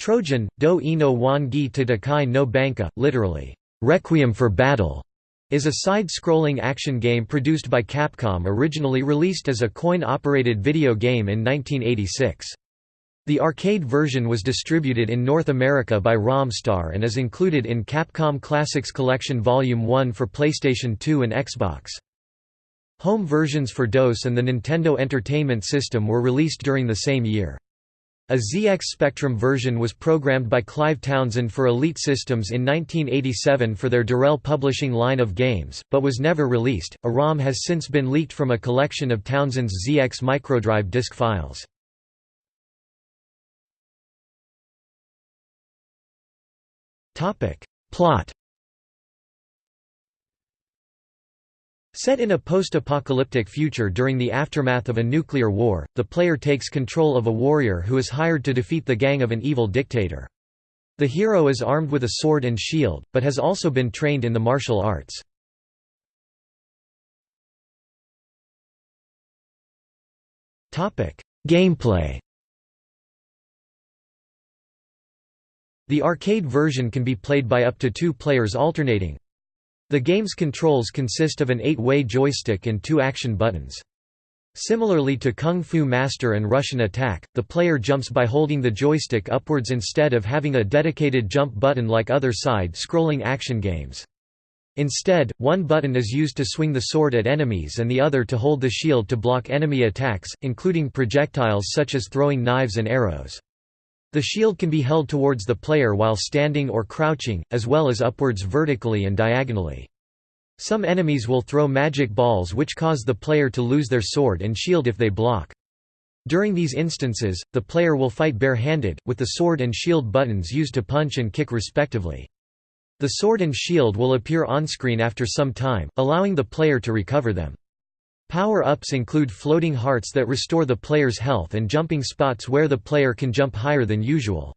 Trojan, Do Ino Wangi Tatakai no Banka, literally, Requiem for Battle, is a side-scrolling action game produced by Capcom originally released as a coin-operated video game in 1986. The arcade version was distributed in North America by Romstar and is included in Capcom Classics Collection Volume 1 for PlayStation 2 and Xbox. Home versions for DOS and the Nintendo Entertainment System were released during the same year. A ZX Spectrum version was programmed by Clive Townsend for Elite Systems in 1987 for their Durrell Publishing line of games, but was never released. A ROM has since been leaked from a collection of Townsend's ZX microdrive disk files. Topic: Plot Set in a post-apocalyptic future during the aftermath of a nuclear war, the player takes control of a warrior who is hired to defeat the gang of an evil dictator. The hero is armed with a sword and shield, but has also been trained in the martial arts. Gameplay The arcade version can be played by up to two players alternating. The game's controls consist of an eight-way joystick and two action buttons. Similarly to Kung Fu Master and Rush'n Attack, the player jumps by holding the joystick upwards instead of having a dedicated jump button like other side-scrolling action games. Instead, one button is used to swing the sword at enemies and the other to hold the shield to block enemy attacks, including projectiles such as throwing knives and arrows. The shield can be held towards the player while standing or crouching, as well as upwards vertically and diagonally. Some enemies will throw magic balls which cause the player to lose their sword and shield if they block. During these instances, the player will fight barehanded, with the sword and shield buttons used to punch and kick respectively. The sword and shield will appear on-screen after some time, allowing the player to recover them. Power-ups include floating hearts that restore the player's health and jumping spots where the player can jump higher than usual.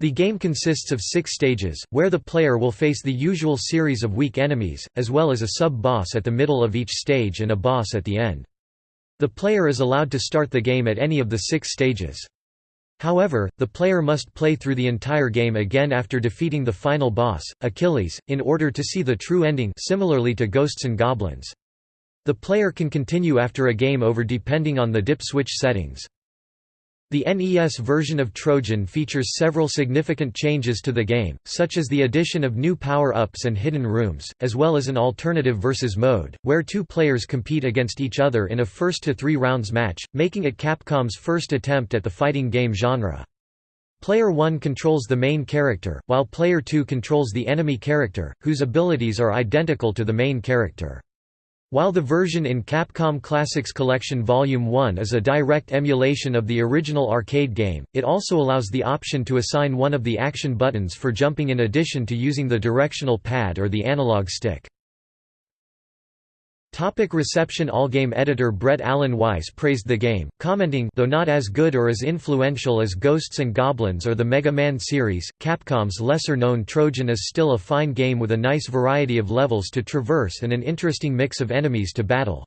The game consists of six stages, where the player will face the usual series of weak enemies, as well as a sub-boss at the middle of each stage and a boss at the end. The player is allowed to start the game at any of the six stages. However, the player must play through the entire game again after defeating the final boss, Achilles, in order to see the true ending similarly to Ghosts and Goblins. The player can continue after a game over depending on the dip switch settings. The NES version of Trojan features several significant changes to the game, such as the addition of new power-ups and hidden rooms, as well as an alternative versus mode, where two players compete against each other in a first-to-three rounds match, making it Capcom's first attempt at the fighting game genre. Player 1 controls the main character, while Player 2 controls the enemy character, whose abilities are identical to the main character. While the version in Capcom Classics Collection Volume 1 is a direct emulation of the original arcade game, it also allows the option to assign one of the action buttons for jumping in addition to using the directional pad or the analog stick. Topic reception Allgame editor Brett Allen Weiss praised the game, commenting though not as good or as influential as Ghosts and Goblins or the Mega Man series, Capcom's lesser-known Trojan is still a fine game with a nice variety of levels to traverse and an interesting mix of enemies to battle.